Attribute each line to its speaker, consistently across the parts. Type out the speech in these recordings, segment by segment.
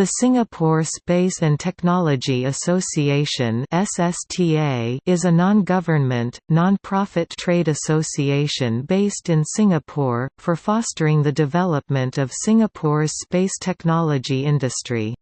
Speaker 1: The Singapore Space and Technology Association is a non-government, non-profit trade association based in Singapore for fostering the development of Singapore's space technology industry.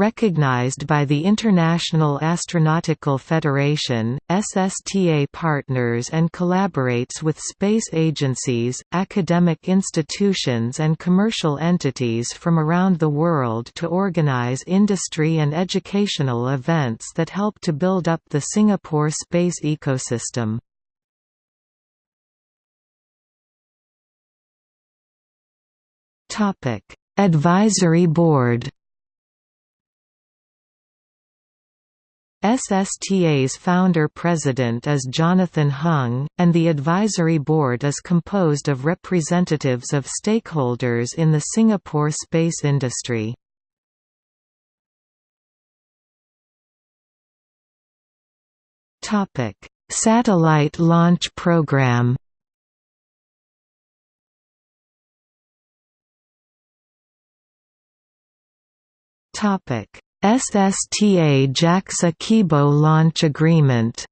Speaker 1: Recognized by the International Astronautical Federation, SSTA partners and collaborates with space agencies, academic institutions and commercial entities from around the world to organize industry and educational events that help to build up the Singapore space ecosystem. Advisory Board SSTA's founder-president is Jonathan Hung, and the advisory board is composed of representatives of stakeholders in the Singapore space industry. Satellite launch program Topic SSTA JAXA Kibo launch agreement.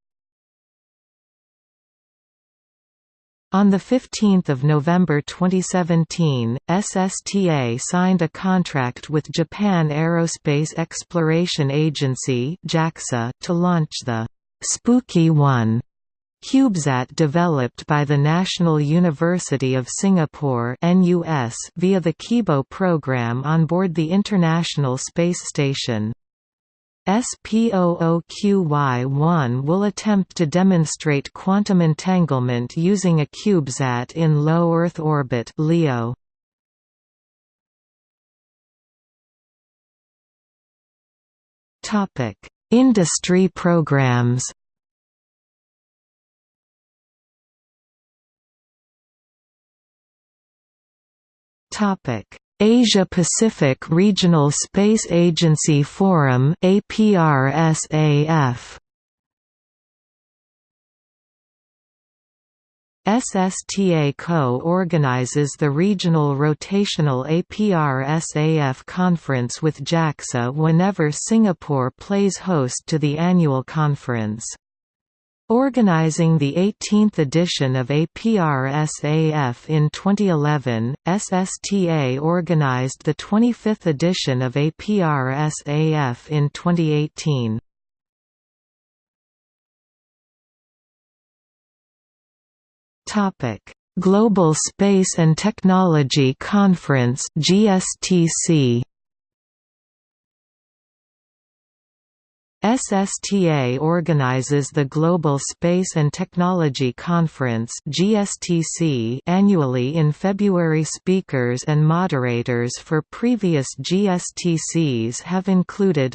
Speaker 1: On 15 November 2017, SSTA signed a contract with Japan Aerospace Exploration Agency to launch the «SPOOQY-1» CubeSat developed by the National University of Singapore NUS via the Kibo program on board the International Space Station. SPOOQY-1 will attempt to demonstrate quantum entanglement using a CubeSat in low Earth orbit LEO. Industry programs Asia Pacific Regional Space Agency Forum APRSAF SSTA co-organizes the regional rotational APRSAF conference with JAXA whenever Singapore plays host to the annual conference. Organizing the 18th edition of APRSAF in 2011, SSTA organized the 25th edition of APRSAF in 2018. Global Space and Technology Conference GSTC SSTA organizes the Global Space and Technology Conference (GSTC) annually in February. Speakers and moderators for previous GSTCs have included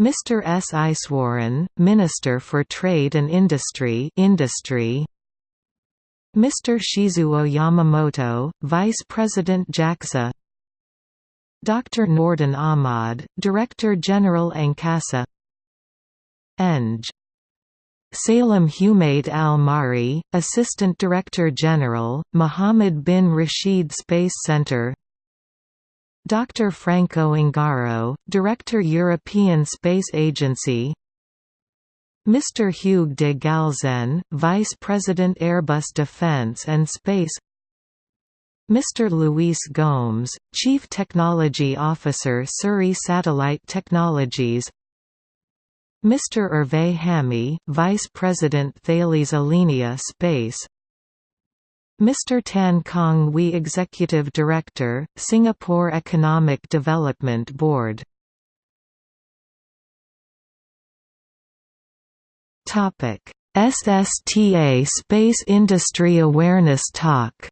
Speaker 1: Mr. S. Iswaran, Minister for Trade and Industry, Industry Mr. Shizuo Yamamoto, Vice President JAXA Dr. Nordin Ahmad, Director General Angkasa Eng. Salem Humaid Al-Mahri, Assistant Director General, Mohammed bin Rashid Space Center Dr. Franco Ongaro, Director European Space Agency Mr. Hugues de Galzen, Vice President Airbus Defence and Space Mr. Luis Gomes, Chief Technology Officer Surrey Satellite Technologies Mr. Hervé Hamy, Vice President Thales Alenia Space Mr. Tan Kong Wee Executive Director, Singapore Economic Development Board SSTA Space Industry Awareness Talk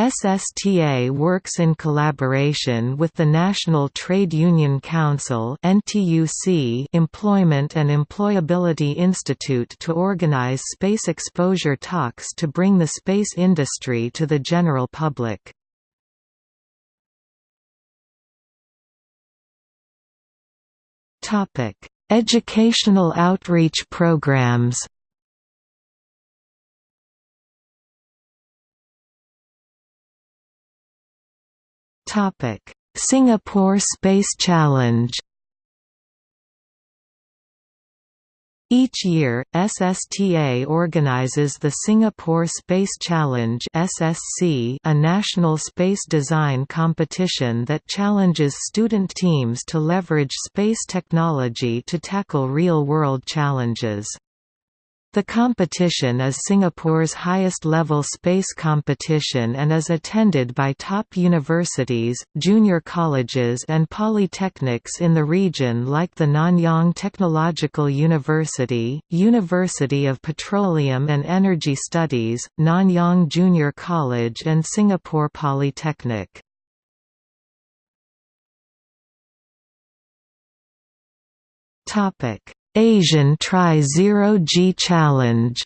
Speaker 1: SSTA works in collaboration with the National Trade Union Council Employment and Employability Institute to organize space exposure talks to bring the space industry to the general public. Educational outreach programs Singapore Space Challenge Each year, SSTA organizes the Singapore Space Challenge (SSC), a national space design competition that challenges student teams to leverage space technology to tackle real-world challenges. The competition is Singapore's highest-level space competition and is attended by top universities, junior colleges and polytechnics in the region like the Nanyang Technological University, University of Petroleum and Energy Studies, Nanyang Junior College and Singapore Polytechnic. Topic Asian Try Zero-G Challenge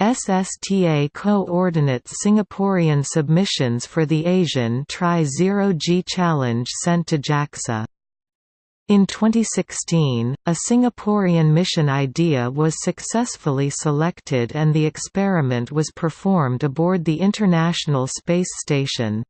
Speaker 1: SSTA coordinates Singaporean submissions for the Asian Try Zero-G Challenge sent to JAXA. In 2016, a Singaporean mission idea was successfully selected and the experiment was performed aboard the International Space Station.